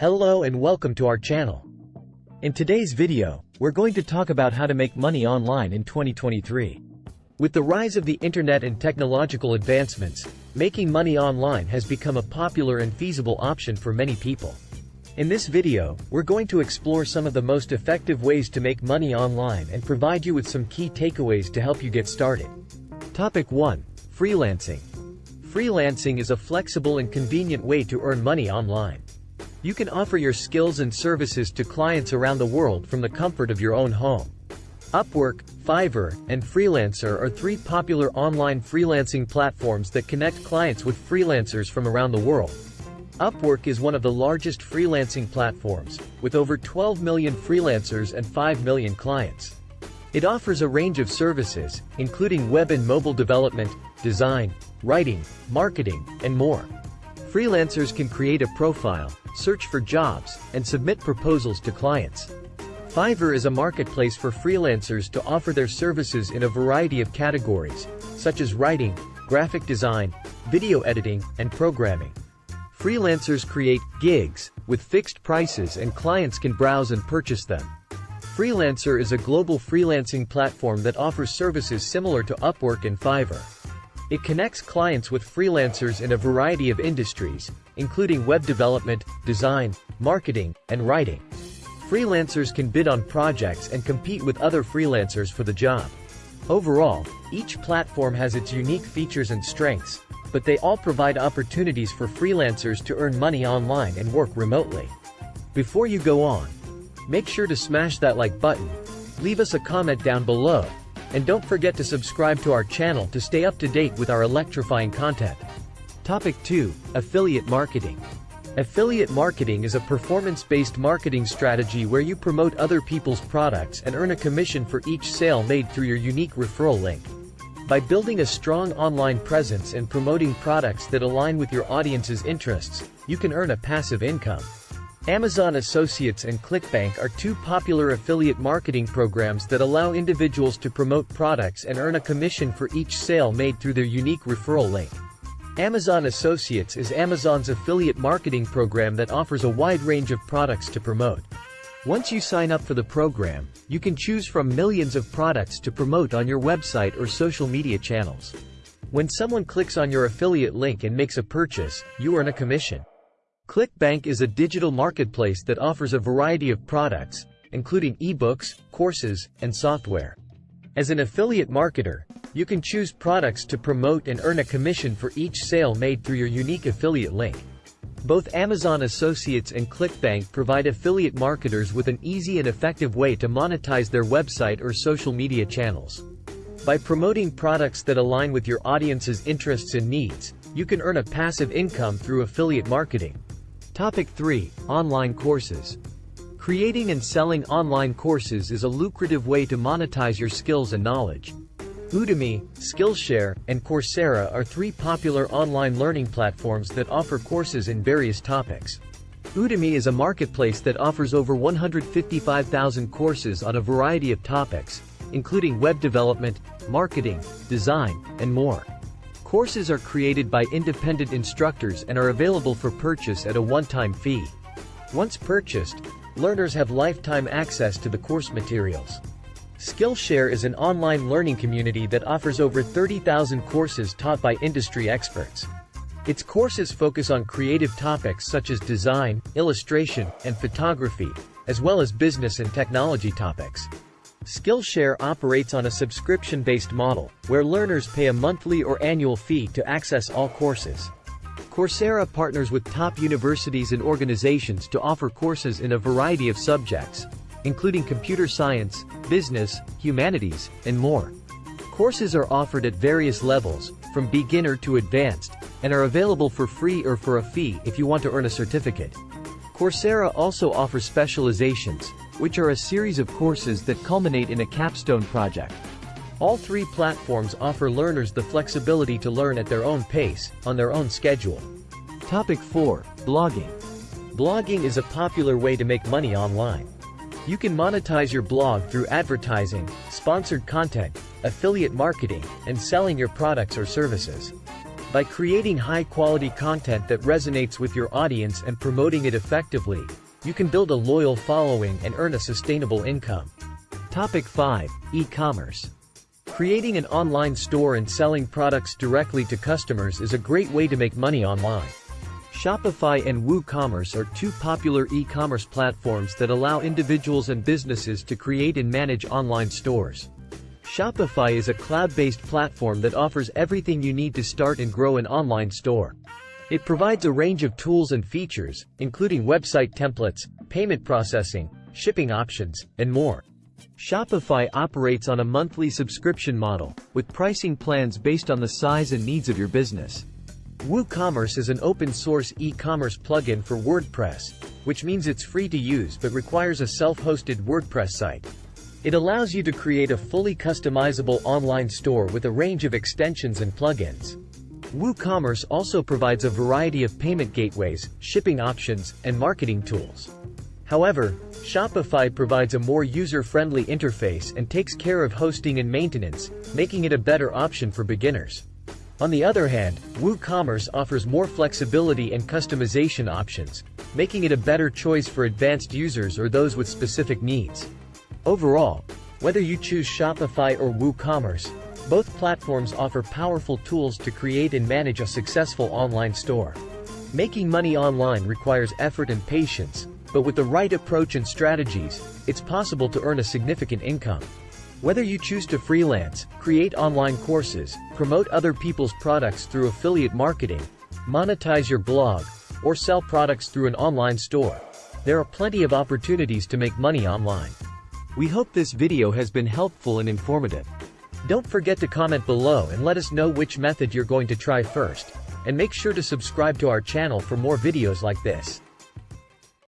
Hello and welcome to our channel. In today's video, we're going to talk about how to make money online in 2023. With the rise of the internet and technological advancements, making money online has become a popular and feasible option for many people. In this video, we're going to explore some of the most effective ways to make money online and provide you with some key takeaways to help you get started. Topic 1. Freelancing. Freelancing is a flexible and convenient way to earn money online. You can offer your skills and services to clients around the world from the comfort of your own home. Upwork, Fiverr, and Freelancer are three popular online freelancing platforms that connect clients with freelancers from around the world. Upwork is one of the largest freelancing platforms, with over 12 million freelancers and 5 million clients. It offers a range of services, including web and mobile development, design, writing, marketing, and more. Freelancers can create a profile, search for jobs, and submit proposals to clients. Fiverr is a marketplace for freelancers to offer their services in a variety of categories, such as writing, graphic design, video editing, and programming. Freelancers create gigs with fixed prices and clients can browse and purchase them. Freelancer is a global freelancing platform that offers services similar to Upwork and Fiverr. It connects clients with freelancers in a variety of industries, including web development, design, marketing, and writing. Freelancers can bid on projects and compete with other freelancers for the job. Overall, each platform has its unique features and strengths, but they all provide opportunities for freelancers to earn money online and work remotely. Before you go on, make sure to smash that like button, leave us a comment down below, and don't forget to subscribe to our channel to stay up to date with our electrifying content. Topic 2. Affiliate Marketing. Affiliate marketing is a performance-based marketing strategy where you promote other people's products and earn a commission for each sale made through your unique referral link. By building a strong online presence and promoting products that align with your audience's interests, you can earn a passive income. Amazon Associates and ClickBank are two popular affiliate marketing programs that allow individuals to promote products and earn a commission for each sale made through their unique referral link. Amazon Associates is Amazon's affiliate marketing program that offers a wide range of products to promote. Once you sign up for the program, you can choose from millions of products to promote on your website or social media channels. When someone clicks on your affiliate link and makes a purchase, you earn a commission. ClickBank is a digital marketplace that offers a variety of products, including ebooks, courses, and software. As an affiliate marketer, you can choose products to promote and earn a commission for each sale made through your unique affiliate link. Both Amazon Associates and ClickBank provide affiliate marketers with an easy and effective way to monetize their website or social media channels. By promoting products that align with your audience's interests and needs, you can earn a passive income through affiliate marketing. Topic 3. Online Courses Creating and selling online courses is a lucrative way to monetize your skills and knowledge. Udemy, Skillshare, and Coursera are three popular online learning platforms that offer courses in various topics. Udemy is a marketplace that offers over 155,000 courses on a variety of topics, including web development, marketing, design, and more. Courses are created by independent instructors and are available for purchase at a one-time fee. Once purchased, learners have lifetime access to the course materials. Skillshare is an online learning community that offers over 30,000 courses taught by industry experts. Its courses focus on creative topics such as design, illustration, and photography, as well as business and technology topics. Skillshare operates on a subscription-based model, where learners pay a monthly or annual fee to access all courses. Coursera partners with top universities and organizations to offer courses in a variety of subjects, including computer science, business, humanities, and more. Courses are offered at various levels, from beginner to advanced, and are available for free or for a fee if you want to earn a certificate. Coursera also offers specializations, which are a series of courses that culminate in a capstone project. All three platforms offer learners the flexibility to learn at their own pace, on their own schedule. Topic 4. Blogging. Blogging is a popular way to make money online. You can monetize your blog through advertising, sponsored content, affiliate marketing, and selling your products or services. By creating high-quality content that resonates with your audience and promoting it effectively, you can build a loyal following and earn a sustainable income. Topic 5. E-commerce. Creating an online store and selling products directly to customers is a great way to make money online. Shopify and WooCommerce are two popular e-commerce platforms that allow individuals and businesses to create and manage online stores. Shopify is a cloud-based platform that offers everything you need to start and grow an online store. It provides a range of tools and features, including website templates, payment processing, shipping options, and more. Shopify operates on a monthly subscription model, with pricing plans based on the size and needs of your business. WooCommerce is an open-source e-commerce plugin for WordPress, which means it's free to use but requires a self-hosted WordPress site. It allows you to create a fully customizable online store with a range of extensions and plugins. WooCommerce also provides a variety of payment gateways, shipping options, and marketing tools. However, Shopify provides a more user-friendly interface and takes care of hosting and maintenance, making it a better option for beginners. On the other hand, WooCommerce offers more flexibility and customization options, making it a better choice for advanced users or those with specific needs. Overall, whether you choose Shopify or WooCommerce, both platforms offer powerful tools to create and manage a successful online store. Making money online requires effort and patience, but with the right approach and strategies, it's possible to earn a significant income. Whether you choose to freelance, create online courses, promote other people's products through affiliate marketing, monetize your blog, or sell products through an online store, there are plenty of opportunities to make money online. We hope this video has been helpful and informative. Don't forget to comment below and let us know which method you're going to try first. And make sure to subscribe to our channel for more videos like this.